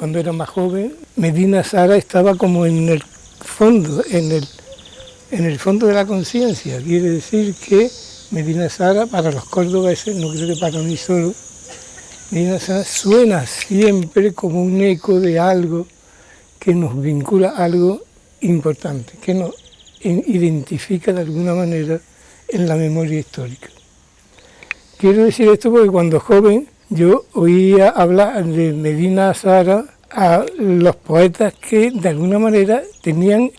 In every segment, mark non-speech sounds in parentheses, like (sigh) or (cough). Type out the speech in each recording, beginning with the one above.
cuando era más joven, Medina Sara estaba como en el fondo, en el, en el fondo de la conciencia. Quiere decir que Medina Sara, para los cordobeses, no creo que para mí solo, Medina Sara suena siempre como un eco de algo que nos vincula a algo importante, que nos identifica de alguna manera en la memoria histórica. Quiero decir esto porque cuando joven yo oía hablar de Medina Sara a los poetas que de alguna manera tenían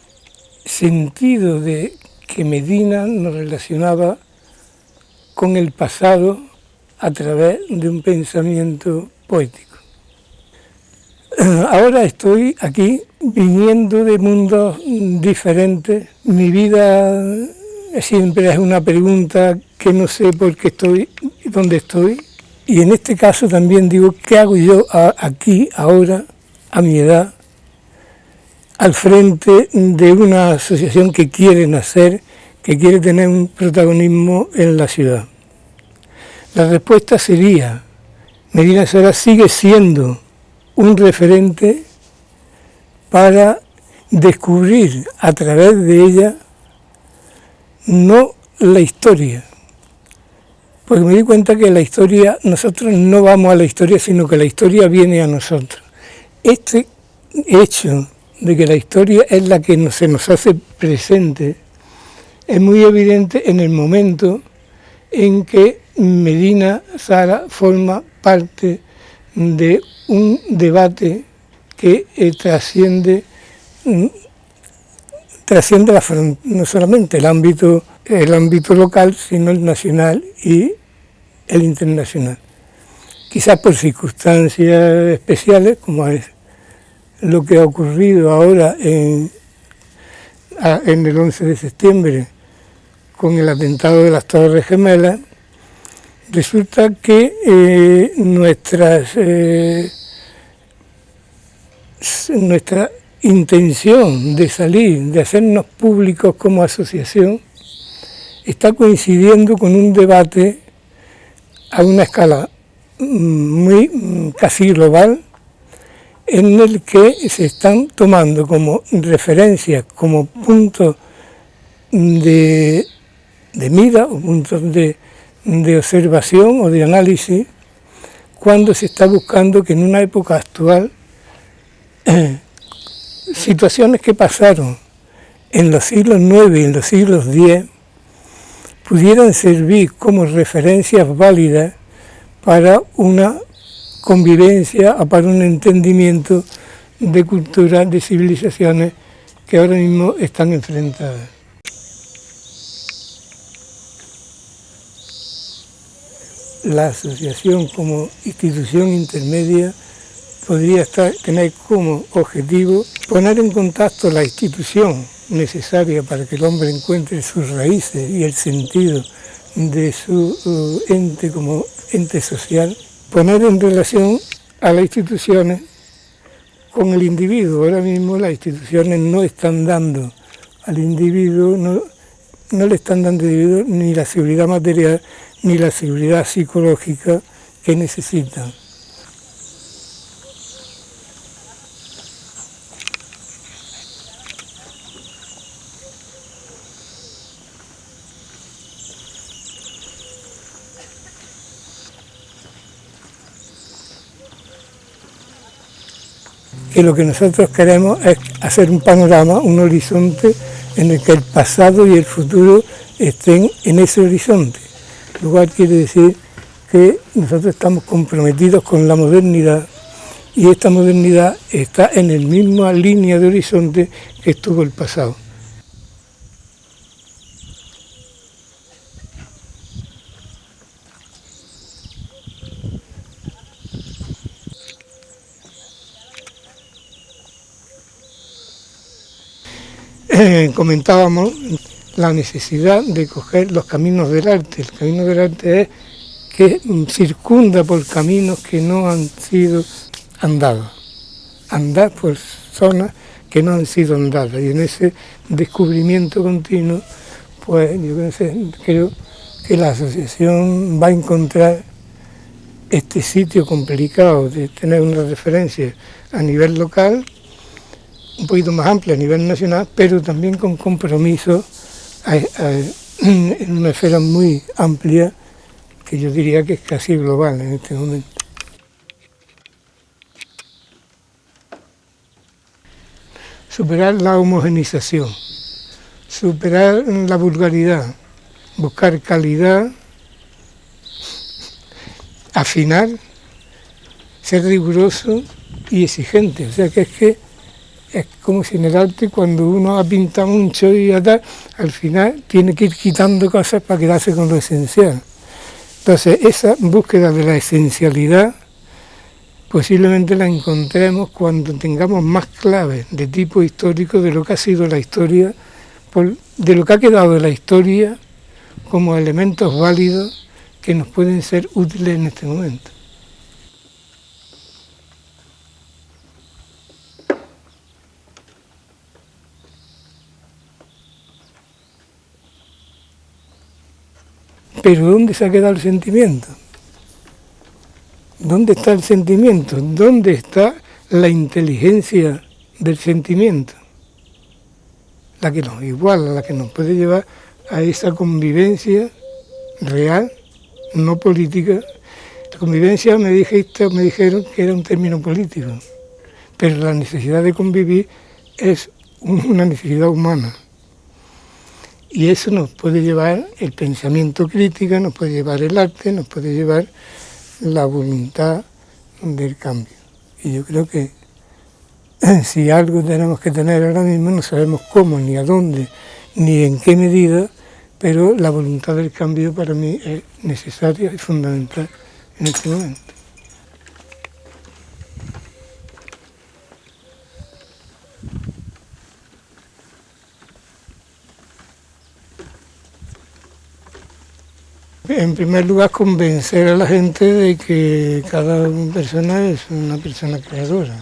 sentido de que Medina nos relacionaba con el pasado a través de un pensamiento poético. Ahora estoy aquí viniendo de mundos diferentes. Mi vida siempre es una pregunta que no sé por qué estoy donde estoy. Y en este caso también digo, ¿qué hago yo aquí, ahora, a mi edad, al frente de una asociación que quiere nacer, que quiere tener un protagonismo en la ciudad? La respuesta sería, Medina Sara sigue siendo un referente para descubrir a través de ella no la historia, porque me di cuenta que la historia, nosotros no vamos a la historia, sino que la historia viene a nosotros. Este hecho de que la historia es la que se nos hace presente, es muy evidente en el momento en que Medina Sara forma parte de un debate que eh, trasciende, mm, no solamente el ámbito, el ámbito local, sino el nacional y el internacional. Quizás por circunstancias especiales, como es lo que ha ocurrido ahora en, en el 11 de septiembre con el atentado de las Torres Gemelas, resulta que eh, nuestras, eh, nuestra intención de salir, de hacernos públicos como asociación, está coincidiendo con un debate a una escala mm, muy mm, casi global en el que se están tomando como referencias, como puntos de, de mira o puntos de, de observación o de análisis cuando se está buscando que en una época actual (clears throat) situaciones que pasaron en los siglos IX y en los siglos X pudieran servir como referencias válidas para una convivencia para un entendimiento de culturas, de civilizaciones que ahora mismo están enfrentadas. La asociación como institución intermedia podría estar, tener como objetivo poner en contacto la institución necesaria para que el hombre encuentre sus raíces y el sentido de su uh, ente como ente social, poner en relación a las instituciones con el individuo. Ahora mismo las instituciones no están dando al individuo, no, no le están dando al individuo ni la seguridad material ni la seguridad psicológica que necesitan. Que lo que nosotros queremos es hacer un panorama, un horizonte en el que el pasado y el futuro estén en ese horizonte. Lo cual quiere decir que nosotros estamos comprometidos con la modernidad y esta modernidad está en la misma línea de horizonte que estuvo el pasado. (laughs) comentábamos la necesidad de coger los caminos del arte. El camino del arte es que circunda por caminos que no han sido andados. Andar por zonas que no han sido andadas. Y en ese descubrimiento continuo, pues yo creo que la asociación va a encontrar este sitio complicado de tener una referencia a nivel local, un poquito más amplia a nivel nacional, pero también con compromiso en una esfera muy amplia que yo diría que es casi global en este momento. Superar la homogenización, superar la vulgaridad, buscar calidad, afinar, ser riguroso y exigente. O sea que es que es como si en el arte cuando uno ha pintado mucho y tal, al final tiene que ir quitando cosas para quedarse con lo esencial. Entonces, esa búsqueda de la esencialidad posiblemente la encontremos cuando tengamos más claves de tipo histórico de lo que ha sido la historia, de lo que ha quedado de la historia como elementos válidos que nos pueden ser útiles en este momento. Pero ¿dónde se ha quedado el sentimiento? ¿Dónde está el sentimiento? ¿Dónde está la inteligencia del sentimiento? La que nos iguala, la que nos puede llevar a esa convivencia real, no política. La convivencia me, dijiste, me dijeron que era un término político, pero la necesidad de convivir es una necesidad humana. Y eso nos puede llevar el pensamiento crítico, nos puede llevar el arte, nos puede llevar la voluntad del cambio. Y yo creo que (clears throat) si algo tenemos que tener ahora mismo, no sabemos cómo, ni a dónde, ni en qué medida, pero la voluntad del cambio para mí es necesaria y fundamental en este momento. En primer lugar, convencer a la gente de que cada persona es una persona creadora,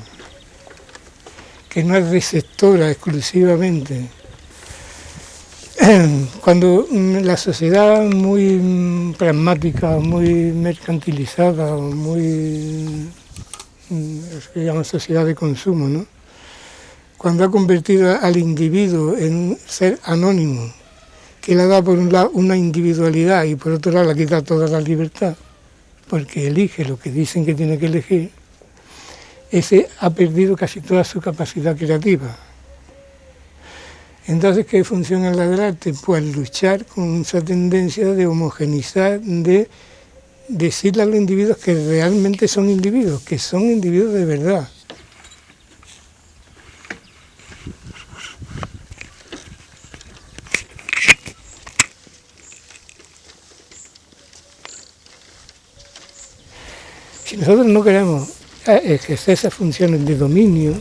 que no es receptora exclusivamente. (clears throat) Cuando la sociedad muy pragmática, muy mercantilizada, muy, se llama sociedad de consumo, ¿no? cuando ha convertido al individuo en un ser anónimo, que le da por un lado una individualidad y por otro lado le quita toda la libertad, porque elige lo que dicen que tiene que elegir, ese ha perdido casi toda su capacidad creativa. Entonces, ¿qué funciona la del arte? Pues luchar con esa tendencia de homogenizar, de decirle a los individuos que realmente son individuos, que son individuos de verdad, nosotros no queremos eh, ejercer esas funciones de dominio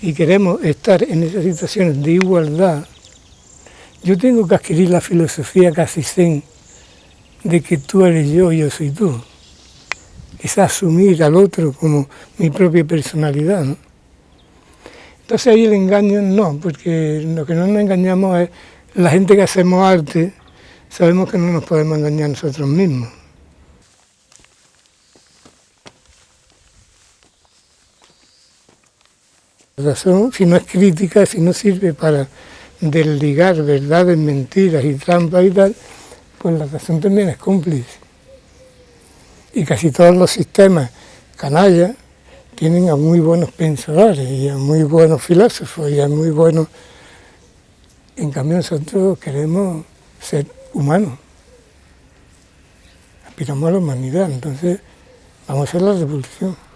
y queremos estar en esas situaciones de igualdad, yo tengo que adquirir la filosofía casi zen de que tú eres yo y yo soy tú. Es asumir al otro como mi propia personalidad. Entonces ahí el engaño no, porque lo que no nos engañamos es la gente que hacemos arte, sabemos que no nos podemos engañar nosotros mismos. Razón, si no es crítica, si no sirve para desligar verdades, mentiras y trampas y tal, pues la razón también es cómplice. Y casi todos los sistemas canallas tienen a muy buenos pensadores y a muy buenos filósofos y a muy buenos... En cambio nosotros queremos ser humanos, aspiramos a la humanidad, entonces vamos a hacer la revolución.